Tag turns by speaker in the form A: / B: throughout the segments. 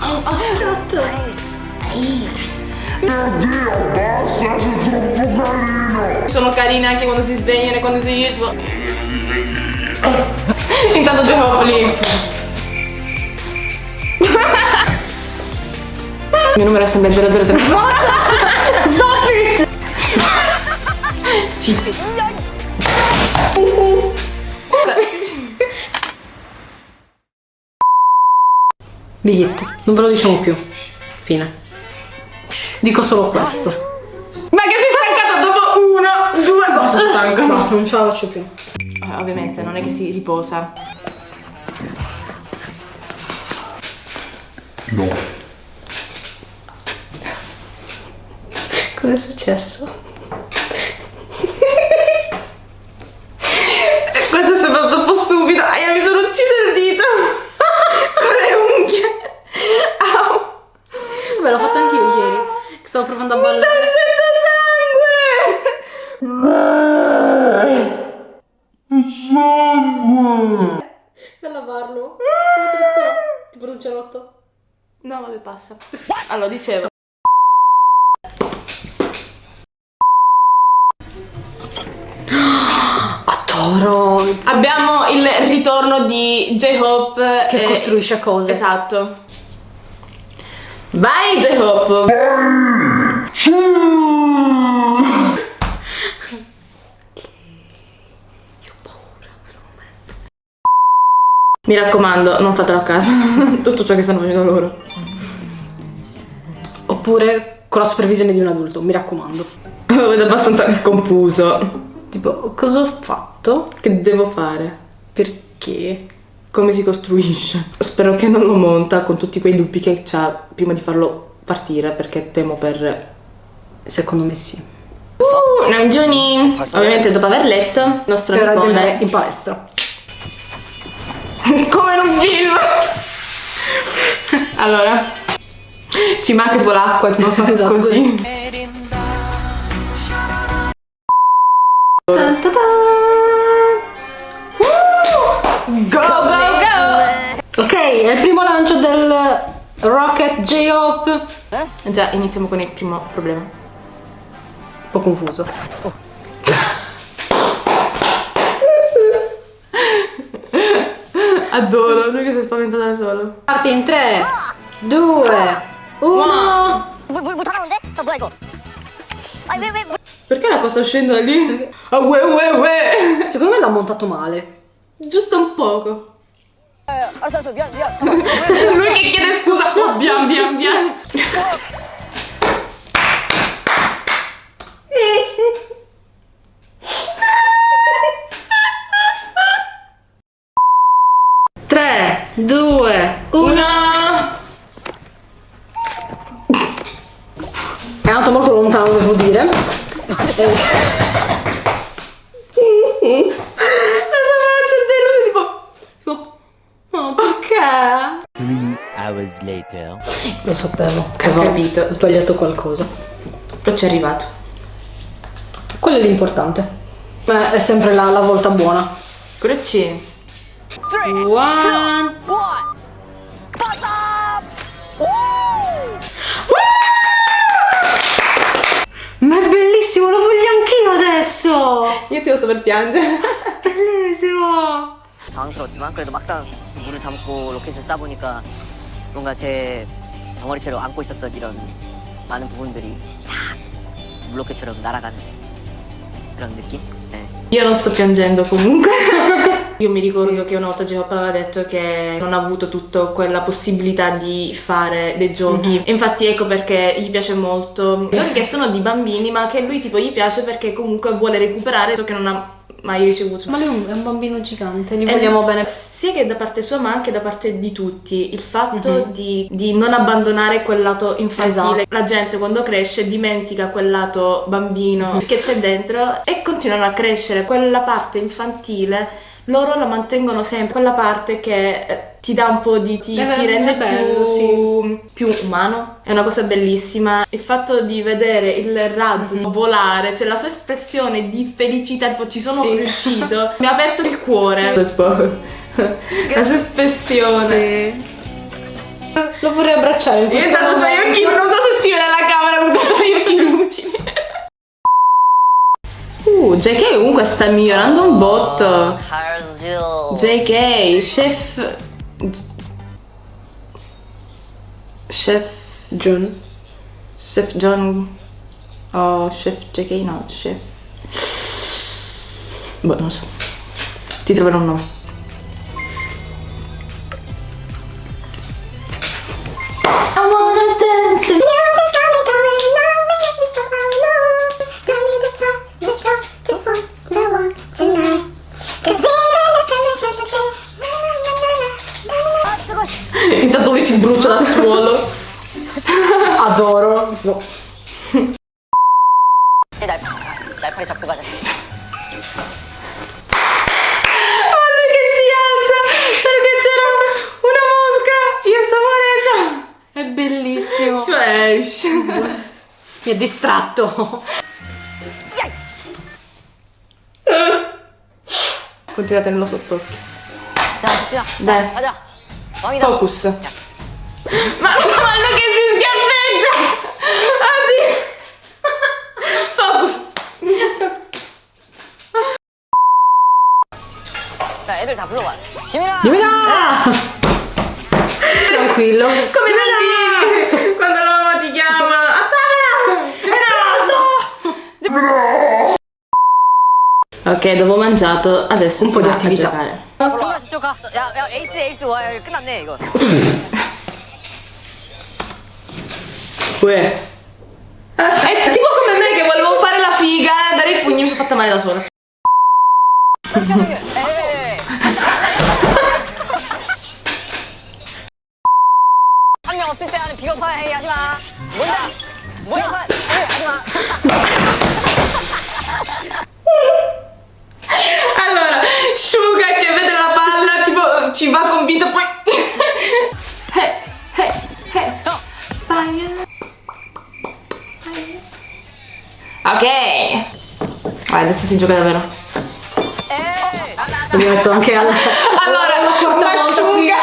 A: Oh, tutto.
B: Oddio, basta, sei troppo carino!
C: Sono carine anche quando si svegliano e quando si... Intanto gioco lì. Il mio numero è sempre 003.
A: Stop it!
C: Cheat.
A: Biglietto, non ve lo diciamo più. Fine. Dico solo questo.
C: Ma che sei stancata dopo uno, due, basta, sono stanca.
A: Basta, non ce la faccio più.
C: Eh, Ovviamente non è che si riposa.
B: No.
A: Cos'è successo?
C: Questo sembra troppo stupido. Aia, mi sono uccisa il dito. Con le unghie. Au.
A: Vabbè, l'ho fatto anche io ieri. Che stavo provando a
C: Mi sta
A: ballare.
C: uscendo sangue.
A: Per lavarlo. Come te sto? Cerotto.
C: No, vabbè, passa. Allora, dicevo.
A: A toro.
C: Abbiamo il ritorno di J-Hope.
A: Che
C: eh,
A: costruisce cose.
C: Esatto. Vai J-Hope. Mi raccomando, non fatelo a caso. Tutto ciò che stanno facendo loro.
A: Oppure con la supervisione di un adulto, mi raccomando.
C: Lo vedo abbastanza confuso.
A: Tipo, cosa ho fatto?
C: Che devo fare?
A: Perché?
C: Come si costruisce? Spero che non lo monta con tutti quei dubbi che ha prima di farlo partire perché temo per...
A: Secondo me sì.
C: Uh, Namjoon! Ovviamente dopo aver letto il nostro
A: È di
C: amicone-
A: andare in palestra.
C: Come in un film! allora, ci manca tipo l'acqua, tipo
A: Esatto,
C: così.
A: Tan ta.
C: Go, go, go!
A: Ok, è il primo lancio del Rocket J-Hope. Un
C: Già, iniziamo con il primo problema.
A: po' confuso.
C: Adoro, lui che si è spaventato da solo.
A: Parti in 3, 2, 1.
C: Perché la cosa scende da lì? Ah, uè, uè, uè.
A: Secondo me l'ha montato male.
C: Giusto un poco. lui che chiede scusa. Bian, bian, bian.
A: Due, uno.
C: Una.
A: È andato molto lontano, devo dire.
C: La sua faccia è delusa tipo...
A: tipo, no, perché?
D: Three hours later.
A: Lo sapevo che
C: Ho
A: avevo
C: capito.
A: sbagliato qualcosa.
C: Però ci è arrivato.
A: Quello è l'importante. Beh, è sempre la, la volta buona.
C: Cruci.
E: Three,
A: bellissimo, lo voglio anch'io adesso!
C: Io ti posso per piangere.
A: Bellissimo!
E: 당황스러웠지만 그래도 막상 물을 담고 로켓을 쏴보니까 뭔가 제 덩어리채로 안고 있었던 이런 많은 부분들이 싹 물로켓처럼 날아가는 그런 느낌? 네.
C: Io non sto piangendo comunque. Io mi ricordo che una volta J-Hope aveva detto che non ha avuto tutta quella possibilità di fare dei giochi. E Infatti ecco perché gli piace molto giochi che sono di bambini, ma che lui tipo gli piace perché comunque vuole recuperare ciò che non ha mai ricevuto.
A: Ma lui è un- bambino gigante, gli vogliamo bene.
C: Sia che da parte sua ma anche da parte di tutti. Il fatto
A: Mhm.
C: di, di non abbandonare quel lato infantile.
A: Esatto.
C: La gente quando cresce dimentica quel lato bambino che c'è dentro e continuano a crescere. Quella parte infantile loro la mantengono sempre. Quella parte che eh, ti dà un po' di... ti,
A: È
C: ti rende
A: bello,
C: più, più umano. È una cosa bellissima. Il fatto di vedere il razzo
A: Mhm.
C: volare, cioè la sua espressione di felicità, tipo ci sono
A: Sì.
C: riuscito, mi ha aperto il cuore. Tipo, la sua espressione.
A: Lo vorrei abbracciare
C: Esatto, c'ha gli occhi, non so se si vede alla camera, comunque c'ha gli occhi lucidi. Uh, JK comunque sta migliorando un botto. JK, chef... Chef
A: John.
C: Chef John... Oh, chef JK, no, chef... Boh, non so. Ti troverò un nome.
A: Adoro. No.
E: 날, 날파리 잡고 가자.
C: Guarda che si alza perché c'era una mosca. Io sto morendo.
A: È bellissimo.
C: Cioè,
A: Mi ha distratto.
C: continua a tenerlo sott'occhio.
E: 자, 진아.
C: 네.
E: 자, 가자. 왕이다.
C: Focus. Ma guarda che si schiaffeggia. Oddio. Focus.
E: 자, 애들 다 불러봐. 지민아.
A: Giulia! Tranquillo.
C: Come bambini quando la mamma ti chiama. Attacca! Ok, dopo mangiato, adesso
A: Un
C: si
A: po' di
C: va a
A: attività.
C: giocare.
E: 올라 저쪽 가. 야, 야, 에이스, 에이스. 와, 야, 끝났네, 이거.
C: Uè. È tipo come me che volevo fare la figa, dare i pugni mi sono fatta male da sola. Ok. Vai, adesso si gioca davvero.
E: Eh,
A: Mi metto anche alla...
C: allora,
A: allora ma
C: asciuga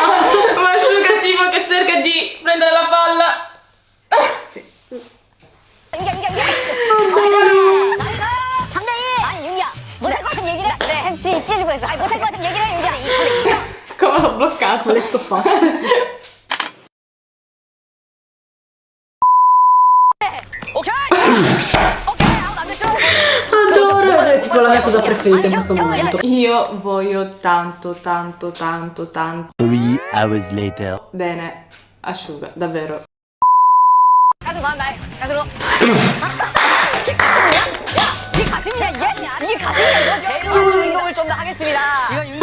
A: Ma
C: asciuga tipo che cerca di prendere la palla.
E: Sì.
C: Come l'ho bloccato?
A: Le stoppate proprio la mia cosa preferita in questo momento.
C: Io voglio tanto, tanto, tanto, tanto.
D: Three hours later.
C: Bene, asciuga, davvero.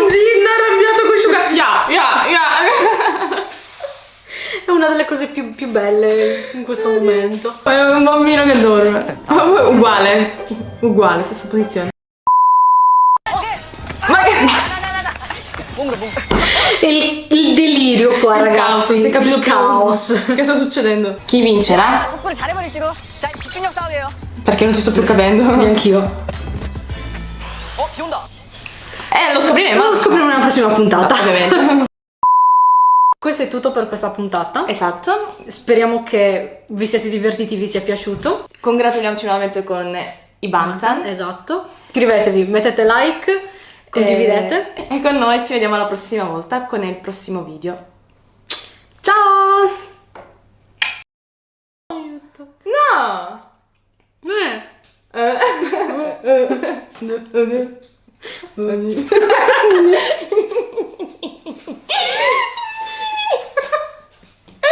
C: Gin arrabbiato con Suga. Yeah, yeah, yeah.
A: È una delle cose più, più belle in questo momento.
C: È un bambino che dorme. Uguale, uguale, stessa posizione.
A: Il, il, delirio qua
C: il
A: ragazzi.
C: caos, capito
A: il caos.
C: Che sta succedendo? Chi vincerà? perché non ci sto più capendo.
A: Neanch'io.
C: Eh lo scopriremo.
A: Lo scopriremo nella prossima puntata.
C: Ovviamente.
A: Questo è tutto per questa puntata.
C: Esatto.
A: Speriamo che vi siate divertiti, vi sia piaciuto.
C: Congratuliamoci nuovamente con i Bantan.
A: Esatto. Iscrivetevi, mettete like, condividete.
C: E, e con noi ci vediamo la prossima volta con il prossimo video.
A: Ciao!
C: No!
A: Eh.
C: Eh.